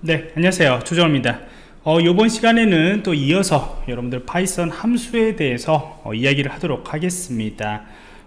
네 안녕하세요. 조정원입니다. 어, 이번 시간에는 또 이어서 여러분들 파이썬 함수에 대해서 어, 이야기를 하도록 하겠습니다.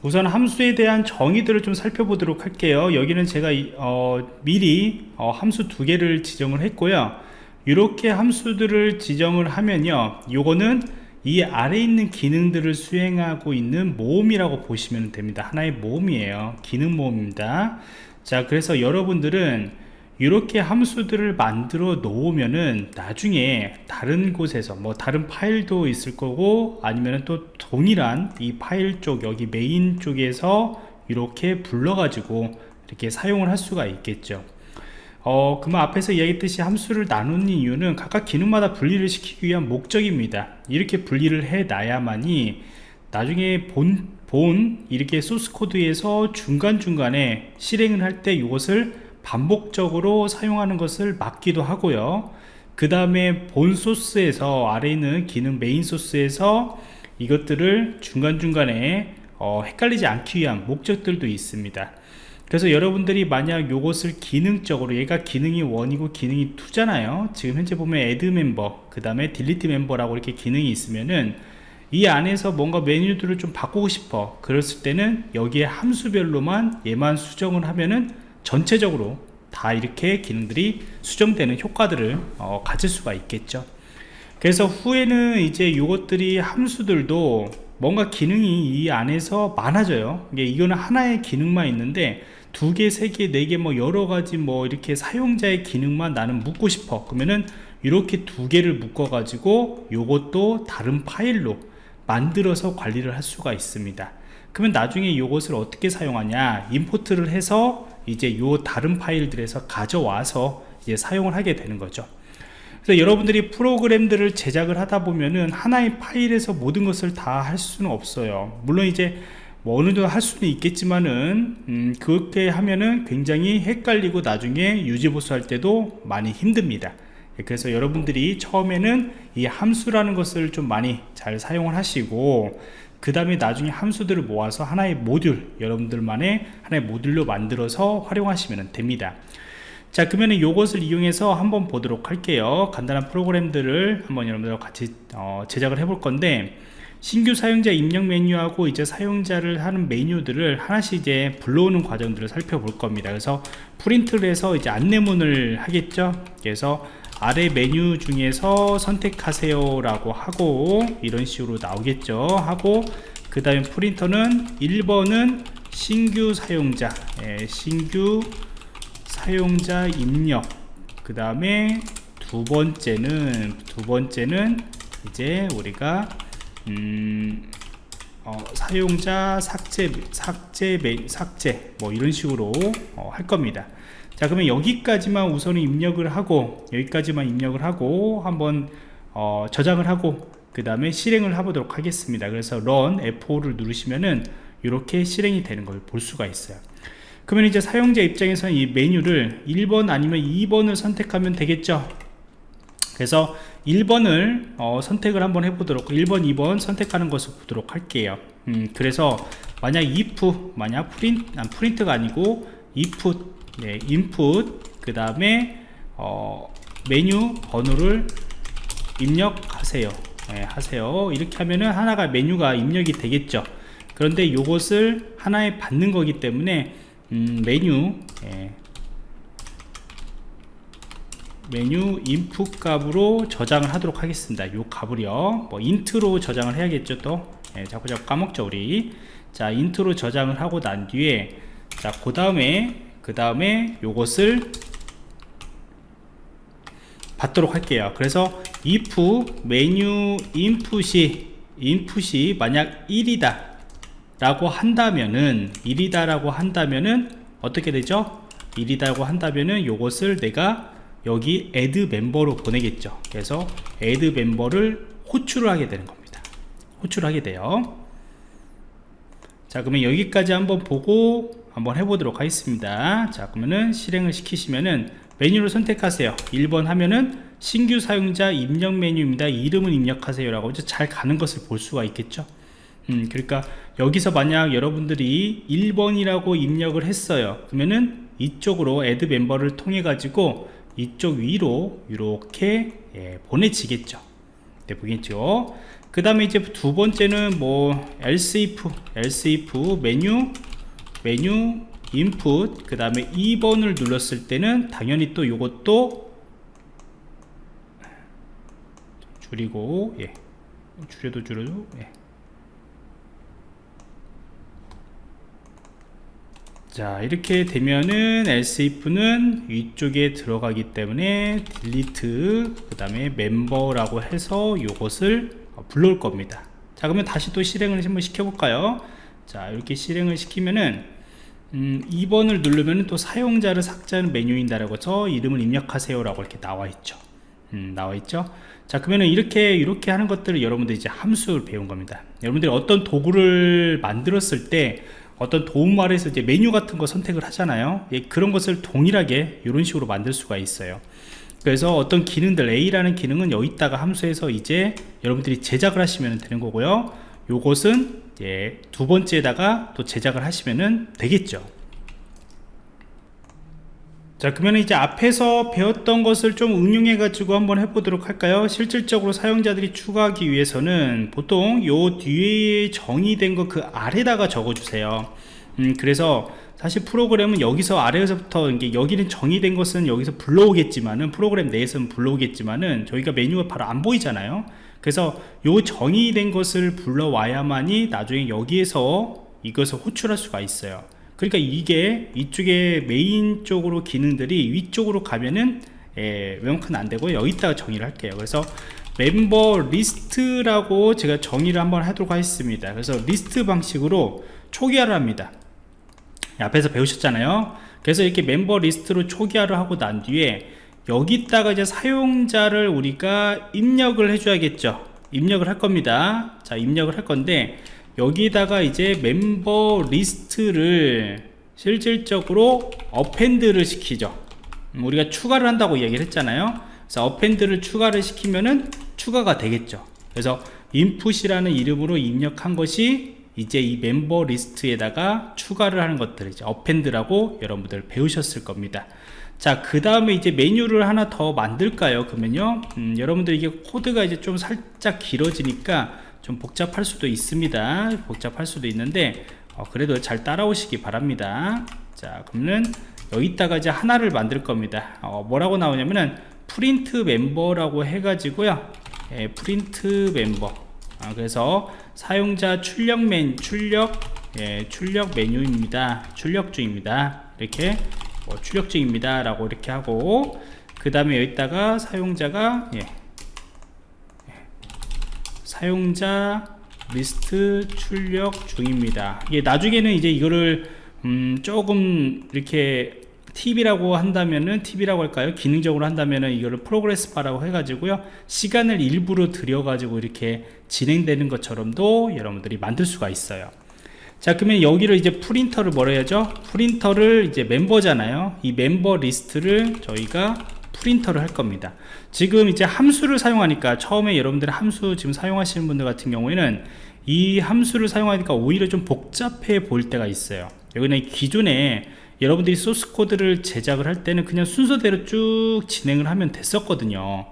우선 함수에 대한 정의들을 좀 살펴보도록 할게요. 여기는 제가 어, 미리 어, 함수 두 개를 지정을 했고요. 이렇게 함수들을 지정을 하면요. 요거는 이 아래 있는 기능들을 수행하고 있는 모음이라고 보시면 됩니다. 하나의 모음이에요. 기능 모음입니다. 자 그래서 여러분들은 이렇게 함수들을 만들어 놓으면은 나중에 다른 곳에서 뭐 다른 파일도 있을 거고 아니면 또 동일한 이 파일 쪽 여기 메인 쪽에서 이렇게 불러 가지고 이렇게 사용을 할 수가 있겠죠. 어, 그만 앞에서 이야기했듯이 함수를 나누는 이유는 각각 기능마다 분리를 시키기 위한 목적입니다. 이렇게 분리를 해 놔야만이 나중에 본, 본 이렇게 소스 코드에서 중간중간에 실행을 할 때 이것을 반복적으로 사용하는 것을 막기도 하고요. 그 다음에 본 소스에서 아래 있는 기능 메인 소스에서 이것들을 중간중간에 어, 헷갈리지 않기 위한 목적들도 있습니다. 그래서 여러분들이 만약 이것을 기능적으로 얘가 기능이 1이고 기능이 2잖아요. 지금 현재 보면 add 멤버 그 다음에 delete 멤버라고 이렇게 기능이 있으면은 이 안에서 뭔가 메뉴들을 좀 바꾸고 싶어 그랬을 때는 여기에 함수별로만 얘만 수정을 하면은 전체적으로 다 이렇게 기능들이 수정되는 효과들을 어, 가질 수가 있겠죠. 그래서 후에는 이제 이것들이 함수들도 뭔가 기능이 이 안에서 많아져요. 이게 이거는 하나의 기능만 있는데 두 개, 세 개, 네 개 뭐 여러 가지 뭐 이렇게 사용자의 기능만 나는 묻고 싶어. 그러면은 이렇게 두 개를 묶어 가지고 이것도 다른 파일로 만들어서 관리를 할 수가 있습니다. 그러면 나중에 이것을 어떻게 사용하냐? 임포트를 해서 이제 요 다른 파일들에서 가져와서 이제 사용을 하게 되는 거죠. 그래서 여러분들이 프로그램들을 제작을 하다 보면은 하나의 파일에서 모든 것을 다 할 수는 없어요. 물론 이제 뭐 어느 정도 할 수는 있겠지만은 음, 그렇게 하면은 굉장히 헷갈리고 나중에 유지보수 할 때도 많이 힘듭니다. 그래서 여러분들이 처음에는 이 함수라는 것을 좀 많이 잘 사용을 하시고 그 다음에 나중에 함수들을 모아서 하나의 모듈 여러분들만의 하나의 모듈로 만들어서 활용하시면 됩니다. 자 그러면 이것을 이용해서 한번 보도록 할게요. 간단한 프로그램들을 한번 여러분들과 같이 어, 제작을 해 볼 건데 신규 사용자 입력 메뉴하고 이제 사용자를 하는 메뉴들을 하나씩 이제 불러오는 과정들을 살펴볼 겁니다. 그래서 프린트를 해서 이제 안내문을 하겠죠? 그래서 아래 메뉴 중에서 선택하세요 라고 하고 이런 식으로 나오겠죠. 하고 그 다음에 프린터는 1번은 신규 사용자 예, 신규 사용자 입력. 그 다음에 두 번째는 두 번째는 이제 우리가 음, 어, 사용자 삭제 삭제 삭제 뭐 이런 식으로 어, 할 겁니다 자 그러면 여기까지만 우선 입력을 하고 여기까지만 입력을 하고 한번 어, 저장을 하고 그 다음에 실행을 해보도록 하겠습니다. 그래서 run F5를 누르시면은 이렇게 실행이 되는 걸 볼 수가 있어요. 그러면 이제 사용자 입장에서는 이 메뉴를 1번 아니면 2번을 선택하면 되겠죠? 그래서 1번을 어, 선택을 한번 해보도록 1번 2번 선택하는 것을 보도록 할게요. 음, 그래서 만약 if 만약 프린트, 아, 프린트가 아니고 if 네, 인풋 그 다음에 어, 메뉴 번호를 입력하세요. 네, 하세요. 이렇게 하면은 하나가 메뉴가 입력이 되겠죠. 그런데 이것을 하나에 받는 거기 때문에 음, 메뉴 예, menu input 값으로 저장을 하도록 하겠습니다. 요 값을요. 뭐 int로 저장을 해야겠죠 또. 예, 자꾸 자꾸 까먹죠 우리. 자 int로 저장을 하고 난 뒤에 자그 다음에 그 다음에 요것을 받도록 할게요. 그래서 if 메뉴 인풋이 인풋이 만약 1이다 라고 한다면은 1이다 라고 한다면은 어떻게 되죠? 1이다고 한다면은 요것을 내가 여기 add 멤버로 보내겠죠. 그래서 add 멤버를 호출을 하게 되는 겁니다. 호출을 하게 돼요. 자 그러면 여기까지 한번 보고 한번 해보도록 하겠습니다. 자 그러면은 실행을 시키시면은 메뉴를 선택하세요. 1번 하면은 신규 사용자 입력 메뉴입니다. 이름을 입력하세요. 라고 잘 가는 것을 볼 수가 있겠죠. 음, 그러니까 여기서 만약 여러분들이 1번이라고 입력을 했어요. 그러면은 이쪽으로 add 멤버를 통해 가지고 이쪽 위로 이렇게 예, 보내지겠죠. 네, 보겠죠? 그 다음에 이제 두 번째는 뭐 else if else if 메뉴 메뉴 인풋 그 다음에 2번을 눌렀을 때는 당연히 또 이것도 줄이고 예. 줄여도 줄여도 예. 자 이렇게 되면은 if는 위쪽에 들어가기 때문에 delete 그 다음에 멤버라고 해서 이것을 불러올 겁니다. 자 그러면 다시 또 실행을 한번 시켜볼까요 자 이렇게 실행을 시키면은 음, 2번을 누르면 또 사용자를 삭제하는 메뉴인다라고 해서 이름을 입력하세요 라고 이렇게 나와 있죠. 음, 나와 있죠? 자 그러면은 이렇게 이렇게 하는 것들을 여러분들이 이제 함수를 배운 겁니다. 여러분들이 어떤 도구를 만들었을 때 어떤 도움말에서 이제 메뉴 같은 거 선택을 하잖아요. 예, 그런 것을 동일하게 이런 식으로 만들 수가 있어요. 그래서 어떤 기능들 A라는 기능은 여기다가 함수에서 이제 여러분들이 제작을 하시면 되는 거고요. 요것은 예, 두 번째에다가 또 제작을 하시면 되겠죠. 자 그러면 이제 앞에서 배웠던 것을 좀 응용해 가지고 한번 해보도록 할까요? 실질적으로 사용자들이 추가하기 위해서는 보통 요 뒤에 정의된 거 그 아래다가 적어 주세요. 음, 그래서 사실 프로그램은 여기서 아래에서부터 이게 여기는 정의된 것은 여기서 불러오겠지만은 프로그램 내에서는 불러오겠지만은 저희가 메뉴가 바로 안 보이잖아요 그래서 요 정의된 것을 불러와야만이 나중에 여기에서 이것을 호출할 수가 있어요. 그러니까 이게 이쪽에 메인 쪽으로 기능들이 위쪽으로 가면은 예, 웬만큼 안되고 여기다가 정의를 할게요. 그래서 member list라고 제가 정의를 한번 하도록 하겠습니다. 그래서 리스트 방식으로 초기화를 합니다. 앞에서 배우셨잖아요. 그래서 이렇게 member list로 초기화를 하고 난 뒤에 여기다가 이제 사용자를 우리가 입력을 해줘야겠죠. 입력을 할 겁니다. 자 입력을 할 건데 여기다가 이제 member list를 실질적으로 append를 시키죠. 음, 우리가 추가를 한다고 얘기를 했잖아요. 그래서 append를 추가를 시키면은 추가가 되겠죠. 그래서 input이라는 이름으로 입력한 것이 이제 이 member list에다가 추가를 하는 것들 이제 append라고 여러분들 배우셨을 겁니다 자 그 다음에 이제 메뉴를 하나 더 만들까요? 그러면요. 음, 여러분들 이게 코드가 이제 좀 살짝 길어지니까 좀 복잡할 수도 있습니다. 복잡할 수도 있는데 어, 그래도 잘 따라오시기 바랍니다. 자 그러면 여기다가 이제 하나를 만들 겁니다. 어, 뭐라고 나오냐면은 print member라고 해가지고요. 예, print member. 아, 그래서 사용자 출력 맨 출력 예, 출력 메뉴입니다. 출력 중입니다. 이렇게 뭐 출력 중입니다 라고 이렇게 하고 그 다음에 여기다가 사용자가 예, 사용자 리스트 출력 중입니다. 이게 나중에는 이제 이거를 음 조금 이렇게 팁이라고 한다면은 팁이라고 할까요? 기능적으로 한다면은 이거를 progress bar라고 해가지고요. 시간을 일부러 들여 가지고 이렇게 진행되는 것처럼도 여러분들이 만들 수가 있어요 자 그러면 여기를 이제 print를 뭐라 해야죠? print를 이제 member잖아요. 이 member list를 저희가 print를 할 겁니다. 지금 이제 함수를 사용하니까 처음에 여러분들 함수 지금 사용하시는 분들 같은 경우에는 이 함수를 사용하니까 오히려 좀 복잡해 보일 때가 있어요. 여기는 기존에 여러분들이 소스 코드를 제작을 할 때는 그냥 순서대로 쭉 진행을 하면 됐었거든요.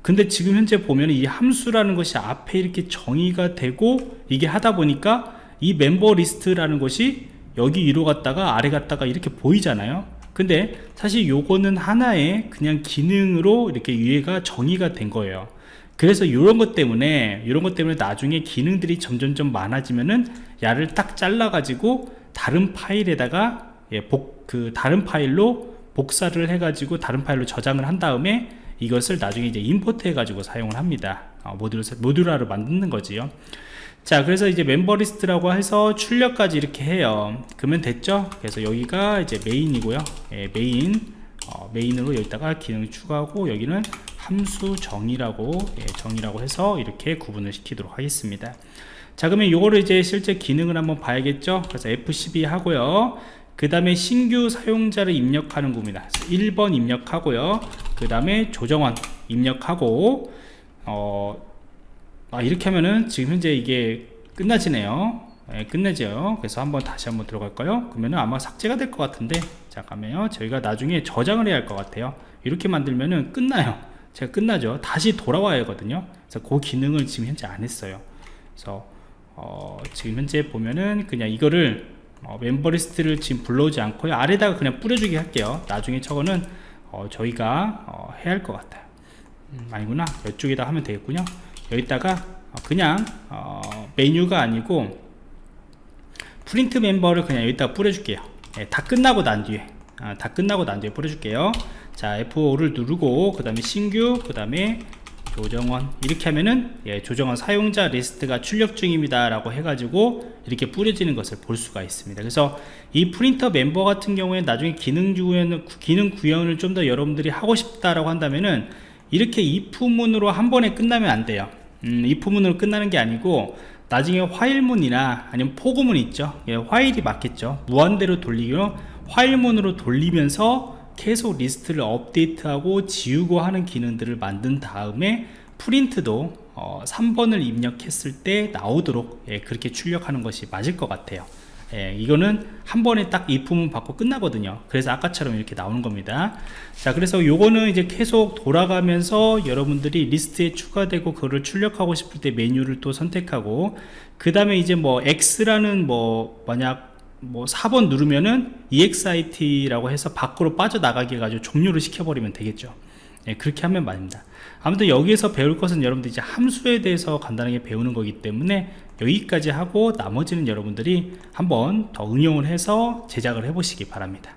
근데 지금 현재 보면 이 함수라는 것이 앞에 이렇게 정의가 되고 이게 하다 보니까 이 member list라는 것이 여기 위로 갔다가 아래 갔다가 이렇게 보이잖아요. 근데 사실 요거는 하나의 그냥 기능으로 이렇게 위에가 정의가 된 거예요. 그래서 이런 것 때문에 이런 것 때문에 나중에 기능들이 점점점 많아지면은 야를 딱 잘라 가지고 다른 파일에다가 예, 복, 그 다른 파일로 복사를 해 가지고 다른 파일로 저장을 한 다음에 이것을 나중에 이제 임포트 해 가지고 사용을 합니다. 어, 모듈, 모듈화를 만드는 거지요 자 그래서 이제 member list라고 해서 출력까지 이렇게 해요. 그러면 됐죠? 그래서 여기가 이제 메인이고요. 예, 메인. 어, 메인으로 여기다가 기능 추가하고 여기는 함수 정의라고 예, 정의라고 해서 이렇게 구분을 시키도록 하겠습니다. 자 그러면 요거를 이제 실제 기능을 한번 봐야겠죠? 그래서 F12 하고요. 그 다음에 신규 사용자를 입력하는 겁니다. 1번 입력하고요. 그 다음에 조정원 입력하고 어, 아, 이렇게 하면은 지금 현재 이게 끝나지네요. 예, 끝내죠. 그래서 한번 다시 한번 들어갈까요? 그러면은 아마 삭제가 될 것 같은데. 잠깐만요 저희가 나중에 저장을 해야 할 것 같아요. 이렇게 만들면은 끝나요. 제가 끝나죠. 다시 돌아와야 하거든요. 그래서 그 기능을 지금 현재 안 했어요. 그래서 어, 지금 현재 보면은 그냥 이거를 어, 멤버 리스트를 지금 불러오지 않고요. 아래다가 그냥 뿌려주게 할게요. 나중에 저거는 어, 저희가 어, 해야 할 것 같아요. 음, 아니구나. 이쪽에다 하면 되겠군요 여기다가 어, 그냥 어, 메뉴가 아니고 print member를 그냥 여기다 뿌려줄게요. 예, 다 끝나고 난 뒤에 아, 다 끝나고 난 뒤에 뿌려줄게요. 자 F5를 누르고 그 다음에 신규 그 다음에 조정원. 이렇게 하면은 예, 조정원 사용자 리스트가 출력 중입니다 라고 해가지고 이렇게 뿌려지는 것을 볼 수가 있습니다. 그래서 이 print member 같은 경우에 나중에 기능 구현 기능 구현을 좀 더 여러분들이 하고 싶다라고 한다면은 이렇게 if문으로 한 번에 끝나면 안 돼요 음, if문으로 끝나는 게 아니고 나중에 while문이나 아니면 for 구문 있죠? 예, while이 맞겠죠? 무한대로 돌리기로 while문으로 돌리면서 계속 리스트를 업데이트하고 지우고 하는 기능들을 만든 다음에 print도 어, 3번을 입력했을 때 나오도록 예, 그렇게 출력하는 것이 맞을 것 같아요 예, 이거는 한 번에 딱 if문 받고 끝나거든요. 그래서 아까처럼 이렇게 나오는 겁니다. 자 그래서 요거는 이제 계속 돌아가면서 여러분들이 리스트에 추가되고 그거를 출력하고 싶을 때 메뉴를 또 선택하고 그 다음에 이제 뭐 X라는 뭐 만약 뭐 4번 누르면은 EXIT라고 해서 밖으로 빠져나가게 해가지고 종료를 시켜버리면 되겠죠 예, 그렇게 하면 맞습니다. 아무튼 여기에서 배울 것은 여러분들 이제 함수에 대해서 간단하게 배우는 거기 때문에 여기까지 하고 나머지는 여러분들이 한번 더 응용을 해서 제작을 해 보시기 바랍니다